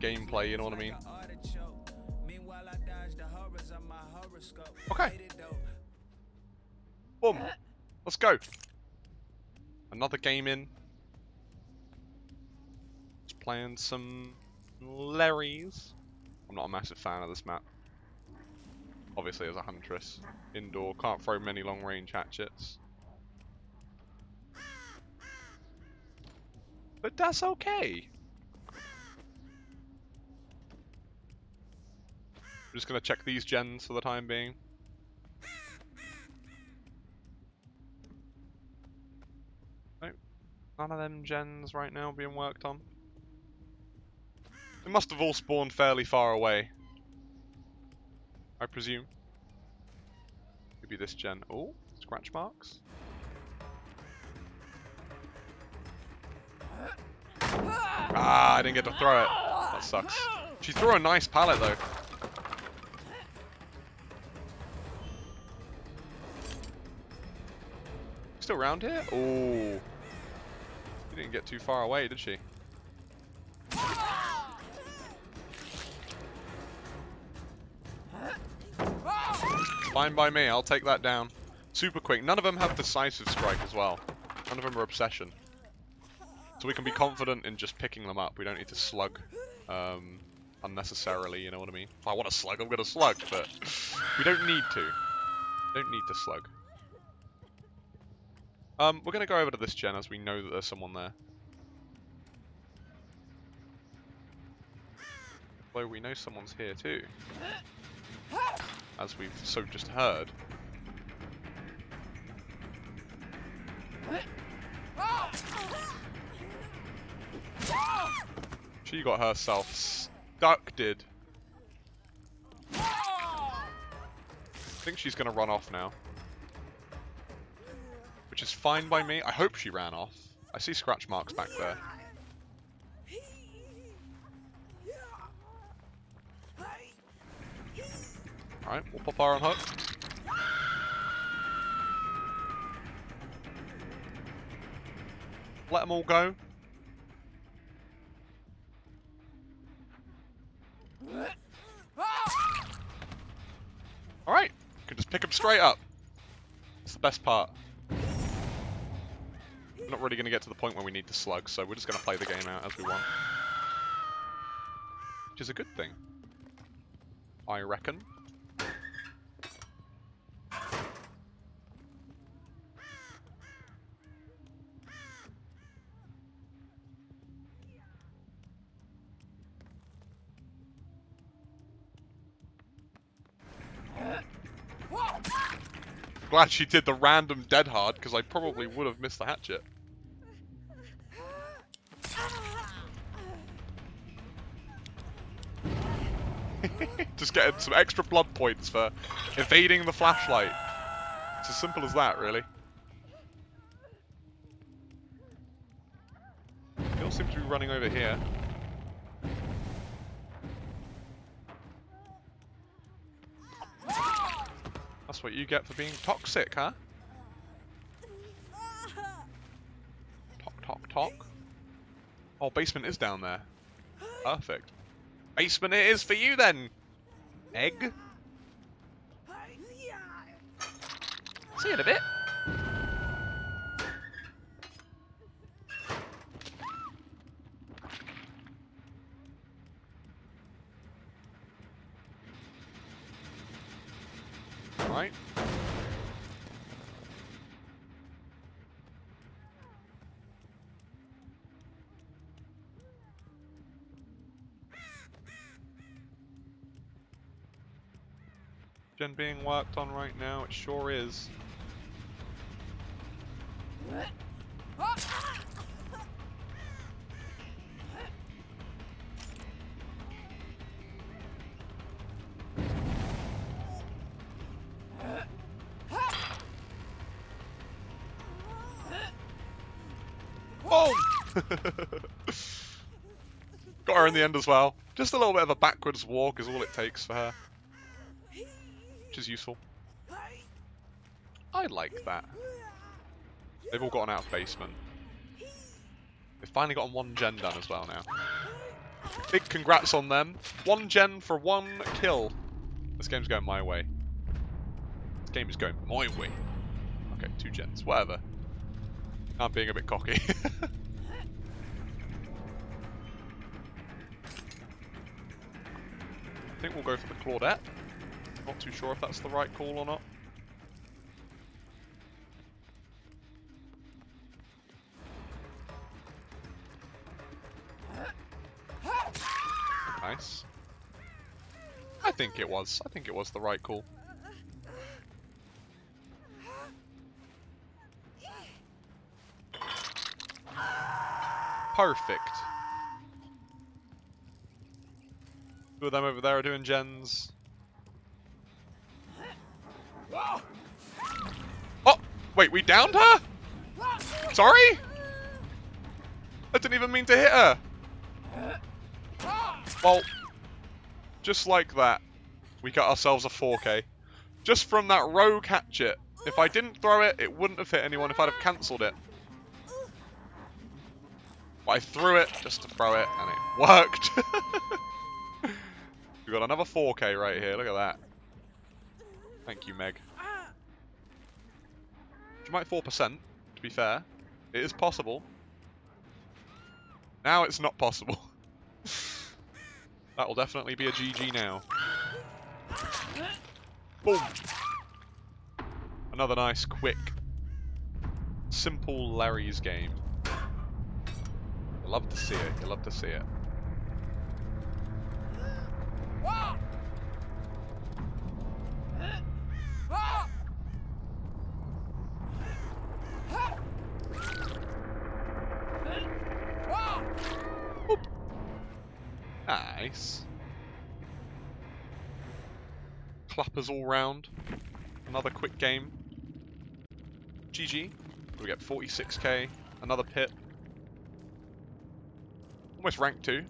gameplay, you know what I mean? Okay. Boom. Let's go. Another game in. Just playing some Larrys. I'm not a massive fan of this map. Obviously as a huntress. Indoor, can't throw many long range hatchets. But that's okay. I'm just gonna check these gens for the time being. Nope. None of them gens right now being worked on. They must have all spawned fairly far away. I presume. Maybe this gen. Oh, scratch marks. Ah, I didn't get to throw it. That sucks. She threw a nice pallet though. Still around here? Oh. She didn't get too far away, did she? Fine by me, I'll take that down. Super quick. None of them have decisive strike as well. None of them are obsession. So we can be confident in just picking them up. We don't need to slug um, unnecessarily, you know what I mean? If I want to slug, I'm going to slug, but we don't need to. Don't need to slug. Um, we're going to go over to this gen as we know that there's someone there. Although we know someone's here too as we've so just heard. She got herself did. I think she's going to run off now. Which is fine by me. I hope she ran off. I see scratch marks back there. Alright, we'll pop our on hook. Let them all go. Alright, can just pick them straight up. It's the best part. We're not really going to get to the point where we need to slug, so we're just going to play the game out as we want. Which is a good thing. I reckon. glad she did the random dead hard, because I probably would have missed the hatchet. Just getting some extra blood points for evading the flashlight. It's as simple as that, really. They all seem to be running over here. That's what you get for being toxic, huh? Talk, talk, talk. Oh, basement is down there. Perfect. Basement it is for you then, egg. See you in a bit. right? Gen being worked on right now, it sure is. Oh! Got her in the end as well. Just a little bit of a backwards walk is all it takes for her. Which is useful. I like that. They've all gotten out of basement. They've finally gotten one gen done as well now. Big congrats on them. One gen for one kill. This game's going my way. This game is going my way. Okay, two gens. Whatever. I'm being a bit cocky. I think we'll go for the Claudette. Not too sure if that's the right call or not. Nice. I think it was. I think it was the right call. Perfect. Two of them over there are doing gens. Oh! Wait, we downed her? Sorry? I didn't even mean to hit her. Well, just like that, we got ourselves a 4k. Just from that rogue hatchet. If I didn't throw it, it wouldn't have hit anyone if I'd have cancelled it. But I threw it just to throw it, and it worked. We've got another 4k right here, look at that. Thank you, Meg. You might 4%, to be fair. It is possible. Now it's not possible. that will definitely be a GG now. Boom! Another nice, quick, simple Larry's game. You love to see it, you love to see it. Nice. Clappers all round. Another quick game. GG. We get 46k. Another pit. Almost rank 2.